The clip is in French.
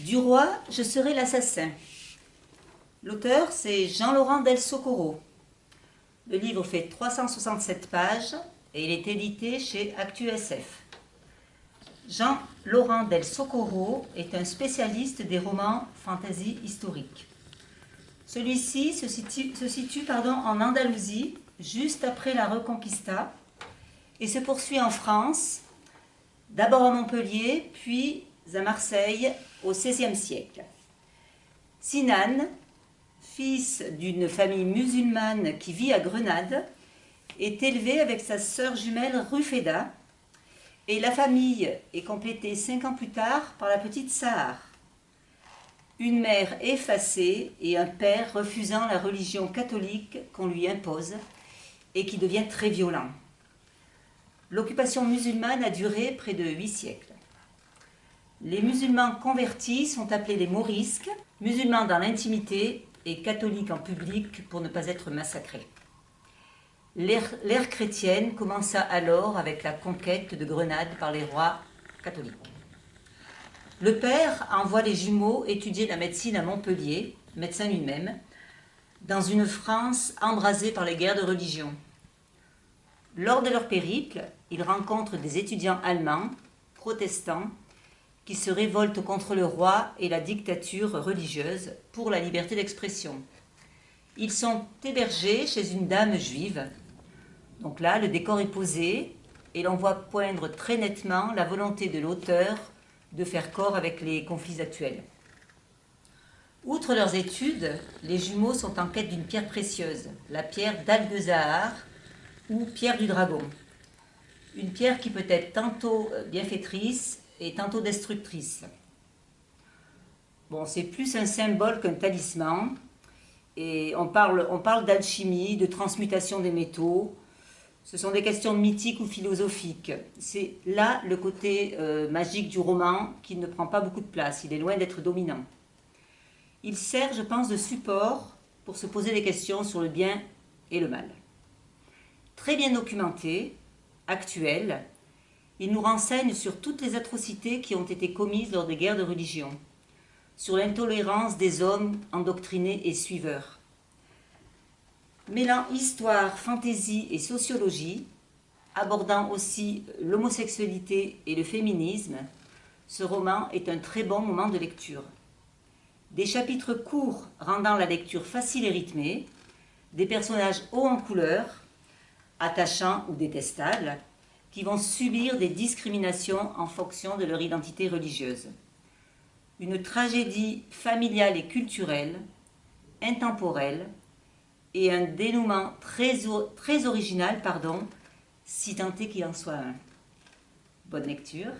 Du roi, je serai l'assassin. L'auteur, c'est Jean-Laurent Del Socorro. Le livre fait 367 pages et il est édité chez ActuSF. Jean-Laurent Del Socorro est un spécialiste des romans fantasy historiques. Celui-ci se situe, en Andalousie, juste après la Reconquista, et se poursuit en France, d'abord à Montpellier, puis à Marseille au XVIe siècle. Sinan, fils d'une famille musulmane qui vit à Grenade, est élevé avec sa sœur jumelle Rufeda, et la famille est complétée cinq ans plus tard par la petite Sahar. Une mère effacée et un père refusant la religion catholique qu'on lui impose et qui devient très violent. L'occupation musulmane a duré près de huit siècles. Les musulmans convertis sont appelés les morisques, musulmans dans l'intimité et catholiques en public pour ne pas être massacrés. L'ère chrétienne commença alors avec la conquête de Grenade par les rois catholiques. Le père envoie les jumeaux étudier la médecine à Montpellier, médecin lui-même, dans une France embrasée par les guerres de religion. Lors de leur périple, ils rencontrent des étudiants allemands, protestants, qui se révoltent contre le roi et la dictature religieuse pour la liberté d'expression. Ils sont hébergés chez une dame juive. Donc là, le décor est posé et l'on voit poindre très nettement la volonté de l'auteur de faire corps avec les conflits actuels. Outre leurs études, les jumeaux sont en quête d'une pierre précieuse, la pierre d'Al-Bezahar ou pierre du dragon. Une pierre qui peut être tantôt bienfaitrice et tantôt destructrice. Bon, c'est plus un symbole qu'un talisman. Et on parle, on parle d'alchimie, de transmutation des métaux. Ce sont des questions mythiques ou philosophiques. C'est là le côté euh, magique du roman qui ne prend pas beaucoup de place. Il est loin d'être dominant. Il sert, je pense, de support pour se poser des questions sur le bien et le mal. Très bien documenté, actuel, il nous renseigne sur toutes les atrocités qui ont été commises lors des guerres de religion, sur l'intolérance des hommes endoctrinés et suiveurs. Mêlant histoire, fantaisie et sociologie, abordant aussi l'homosexualité et le féminisme, ce roman est un très bon moment de lecture. Des chapitres courts rendant la lecture facile et rythmée, des personnages hauts en couleur, attachants ou détestables, qui vont subir des discriminations en fonction de leur identité religieuse. Une tragédie familiale et culturelle, intemporelle, et un dénouement très, très original, pardon, si tant est qu'il en soit un. Bonne lecture.